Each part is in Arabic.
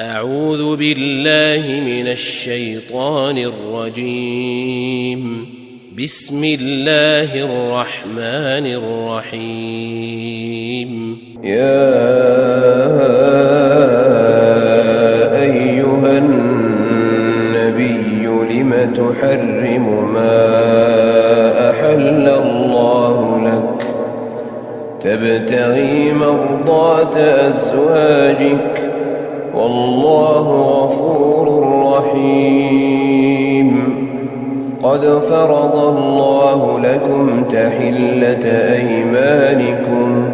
أعوذ بالله من الشيطان الرجيم. بسم الله الرحمن الرحيم. يا أيها النبي لم تحرم ما أحل الله لك؟ تبتغي مرضات أزواجك والله غفور رحيم. قد فرض الله لكم تحلة أيمانكم.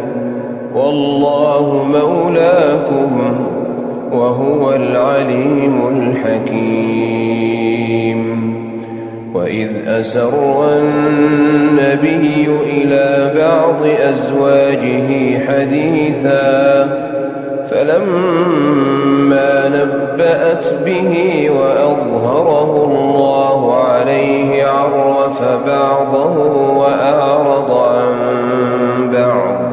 والله مولاكم وهو العليم الحكيم. وإذ أسر النبي إلى بعض أزواجه حديثاً فلما نبأت به وأظهره الله عليه عرف بعضه وأعرض عن بعض.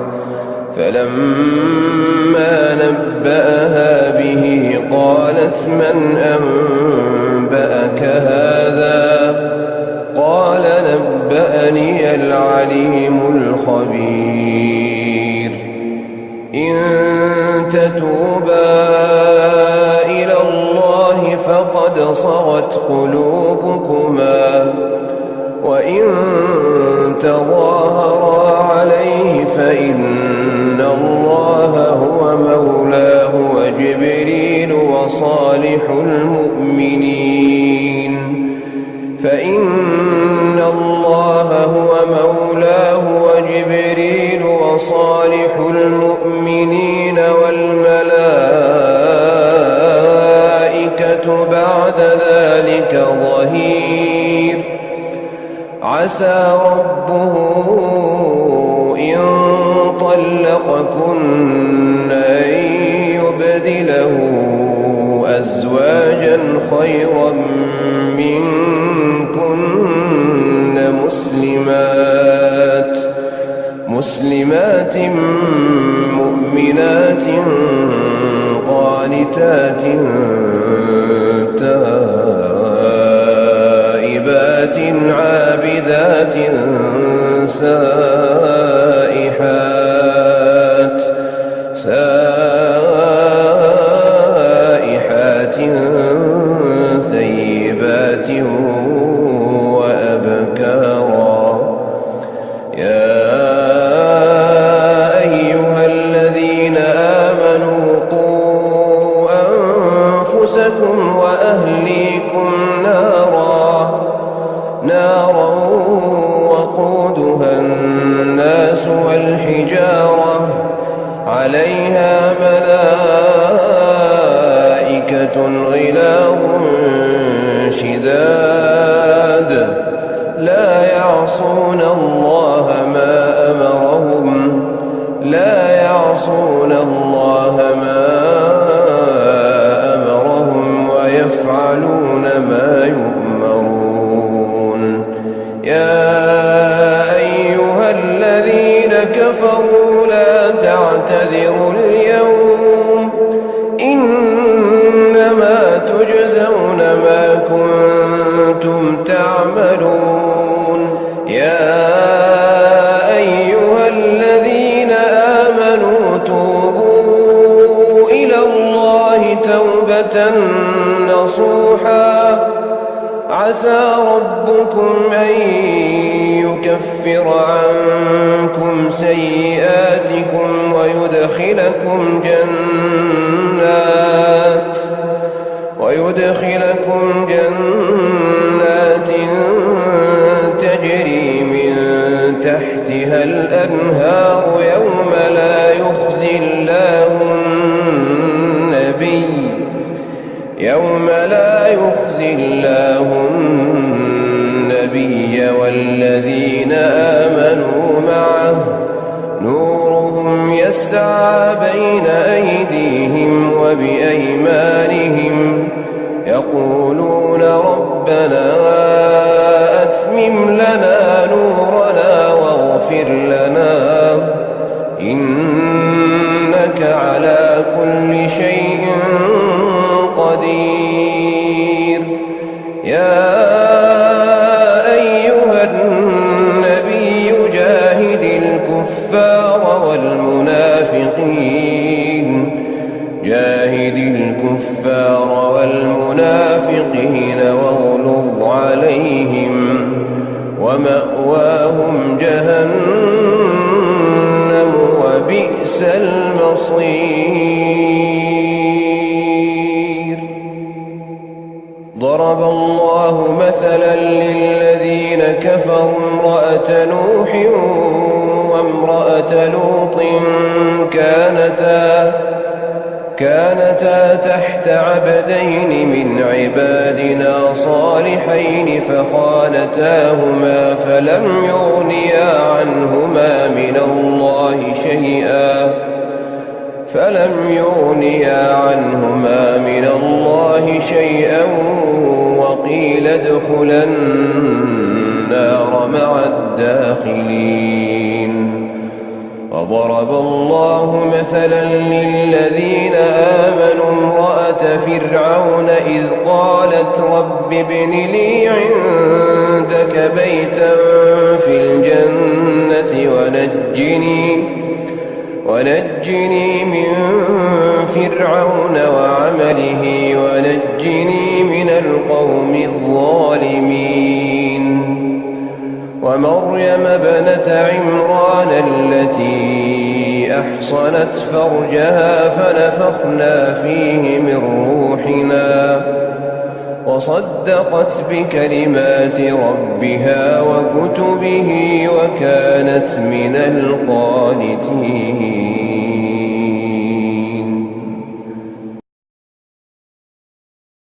فلما نبأها به قالت من أنبأك هذا؟ قال نبأني العليم الخبير. تتوبا إلى الله فقد صغت قلوبكما وإن تظاهرا عليه فإن الله هو مولاه وجبريل وصالح المؤمنين عسى ربه إن طلقكن أن يبدله أزواجا خيرا منكن مسلمات مسلمات مؤمنات قانتات تائبات عابدات سائحات سائحات ثيبات وأبكارا. يا أيها الذين آمنوا قوا أنفسكم وأهليكم نارا نارا عليها ملائكة غلاظ شداد. لا يعصون الله ما أمرهم. لا يعصون الله ما أمرهم ويفعلون نصوحا. عسى ربكم أن يكفر عنكم سيئاتكم ويدخلكم جنات ويدخلكم جنات تجري من تحتها الأنهار يوم لا يوم لا يخزي الله النبي والذين آمنوا معه. نورهم يسعى بين أيديهم وبأيمانهم. يقولون ربنا يا أيها النبي جاهد الكفار والمنافقين. جاهد الكفار والمنافقين واغلظ عليهم ومأواهم جهنم وبئس المصير. ضرب الله مثلا للذين كفروا امرأة نوح وامرأة لوط كانتا كانتا تحت عبدين من عبادنا صالحين فخانتاهما فلم يغنيا عنهما من الله شيئا فلم يغنيا عنهما من الله شيئا وقيل ادخلا النار مع الداخلين وضرب الله مثلا للذين آمنوا امرأة فرعون إذ قالت رب ابن لي عندك بيتا في الجنة ونجني من فرعون وعمله ونجني من القوم الظالمين. ومريم بنت عمران التي أحصنت فرجها فنفخنا فيه من روحنا. وصدقت بكلمات ربها وكتبه وكانت من القانتين.